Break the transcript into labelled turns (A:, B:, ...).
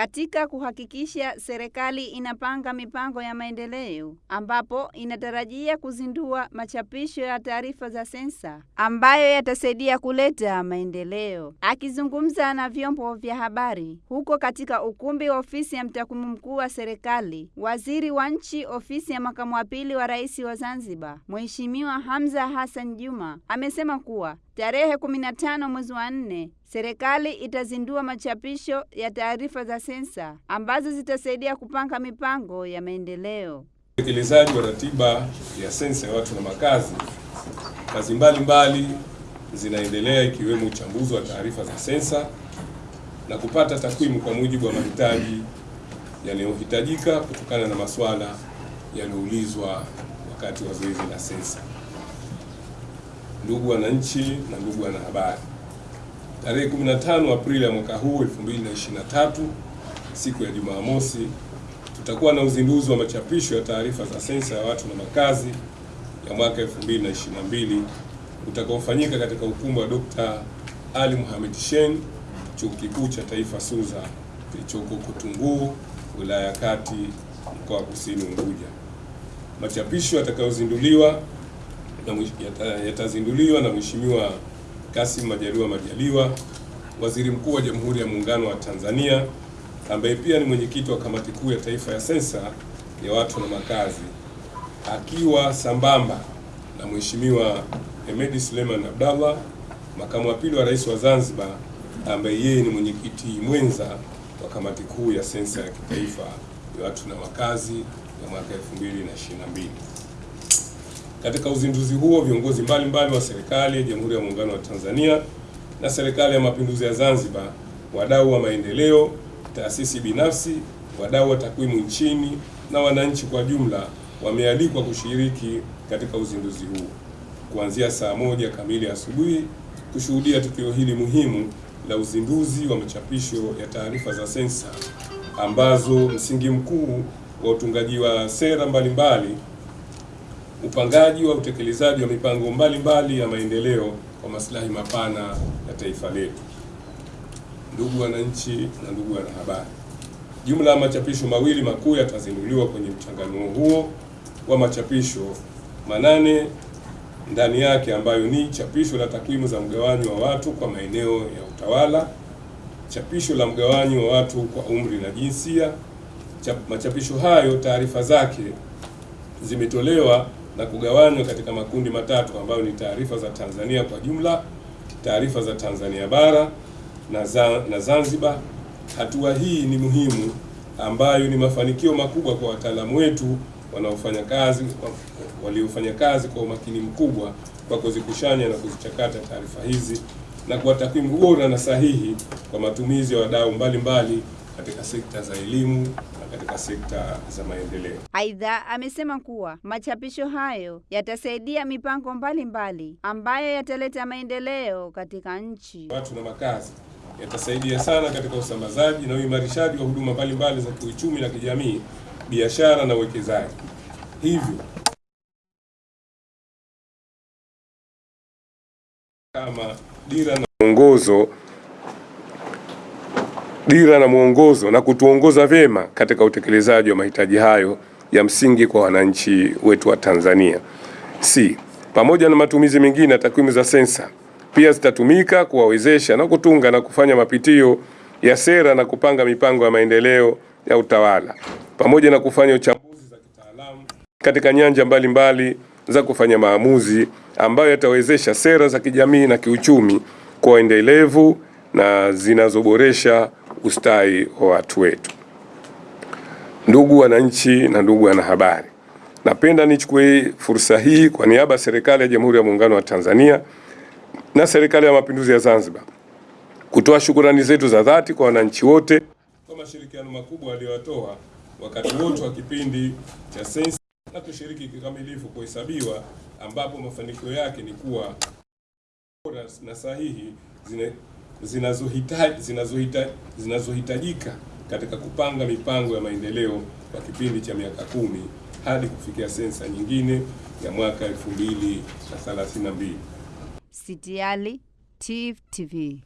A: katika kuhakikisha serikali inapanga mipango ya maendeleo, ambapo inatarajia kuzindua machapisho ya taarifa za sensa ambayo yatasaidia kuleta maendeleo. Akizungumza na vyombo vya habari huko katika ukumbi wa ofisi ya mtakwimu mkuu wa serikali, waziri wa nchi ofisi ya makamu wa pili wa rais wa Zanzibar, Mheshimiwa Hamza Hassan Juma amesema kuwa tarehe 15 mwezi wa nne serikali itazindua machapisho ya taarifa za sensa ambazo zitasaidia kupanga mipango ya maendeleo.
B: Utekelezaji wa ratiba ya sensa ya watu na makazi, kazi mbalimbali zinaendelea ikiwemo uchambuzi wa taarifa za sensa na kupata takwimu kwa mujibu wa mahitaji yanayohitajika kutokana na masuala yaliyoulizwa wakati wa zoezi la sensa. Ndugu wananchi na ndugu wanahabari, tarehe 15 Aprili ya mwaka huu 2023, siku ya Jumamosi, tutakuwa na uzinduzi wa machapisho ya taarifa za sensa ya watu na makazi ya mwaka 2022 utakaofanyika katika ukumbi wa Dr. Ali Mohamed Shein, Chuo Kikuu cha Taifa Suza kilichoko Kutunguu, wilaya ya Kati, mkoa wa Kusini Unguja. Machapisho yatakayozinduliwa yatazinduliwa na Mheshimiwa Kassim Majaliwa Majaliwa, Waziri Mkuu wa Jamhuri ya Muungano wa Tanzania, ambaye pia ni mwenyekiti wa Kamati Kuu ya Taifa ya Sensa ya Watu na Makazi, akiwa sambamba na Mheshimiwa Hemedi Suleiman Abdallah, makamu wa pili wa Rais wa Zanzibar, ambaye yeye ni mwenyekiti mwenza wa Kamati Kuu ya Sensa ya Kitaifa ya Watu na Makazi ya mwaka 2022. Katika uzinduzi huo viongozi mbalimbali wa serikali ya Jamhuri ya Muungano wa Tanzania na Serikali ya Mapinduzi ya Zanzibar, wadau wa maendeleo, taasisi binafsi, wadau wa takwimu nchini na wananchi kwa jumla wamealikwa kushiriki katika uzinduzi huu kuanzia saa moja kamili asubuhi kushuhudia tukio hili muhimu la uzinduzi wa machapisho ya taarifa za sensa ambazo msingi mkuu wa utungaji wa sera mbalimbali mbali, upangaji wa utekelezaji wa mipango mbalimbali mbali ya maendeleo kwa maslahi mapana ya taifa letu. Ndugu wananchi na ndugu wanahabari, jumla ya machapisho mawili makuu yatazinduliwa kwenye mchanganuo huo wa machapisho manane ndani yake, ambayo ni chapisho la takwimu za mgawanyo wa watu kwa maeneo ya utawala, chapisho la mgawanyo wa watu kwa umri na jinsia. Machapisho hayo taarifa zake zimetolewa na kugawanywa katika makundi matatu ambayo ni taarifa za Tanzania kwa jumla, taarifa za Tanzania bara na, za, na Zanzibar. Hatua hii ni muhimu ambayo ni mafanikio makubwa kwa wataalamu wetu wanaofanya kazi waliofanya kazi kwa umakini mkubwa kwa kuzikushanya na kuzichakata taarifa hizi na kwa takwimu bora na sahihi kwa matumizi ya wadau mbalimbali katika sekta za elimu katika sekta za maendeleo.
A: Aidha, amesema kuwa machapisho hayo yatasaidia mipango mbalimbali mbali ambayo yataleta maendeleo katika nchi.
B: Watu na makazi yatasaidia sana katika usambazaji na uimarishaji wa huduma mbalimbali za kiuchumi na kijamii, biashara na uwekezaji. Hivyo kama dira na mwongozo dira na mwongozo na kutuongoza vyema katika utekelezaji wa mahitaji hayo ya msingi kwa wananchi wetu wa Tanzania. Si pamoja na matumizi mengine ya takwimu za sensa pia zitatumika kuwawezesha na kutunga na kufanya mapitio ya sera na kupanga mipango ya maendeleo ya utawala pamoja na kufanya uchambuzi za kitaalamu katika nyanja mbalimbali mbali za kufanya maamuzi ambayo yatawezesha sera za kijamii na kiuchumi kwa endelevu na zinazoboresha ustawi wa watu wetu. Ndugu wananchi na ndugu wanahabari, napenda nichukue fursa hii kwa niaba ya serikali ya Jamhuri ya Muungano wa Tanzania na serikali ya Mapinduzi ya Zanzibar kutoa shukurani zetu za dhati kwa wananchi wote kwa mashirikiano makubwa waliotoa wakati wote wa kipindi cha sensa na kushiriki kikamilifu kuhesabiwa, ambapo mafanikio yake ni kuwa na sahihi zinazohitajika zinazohita, zinazohitajika katika kupanga mipango ya maendeleo kwa kipindi cha miaka kumi hadi kufikia sensa nyingine ya mwaka 2032.
A: Sitiali TV.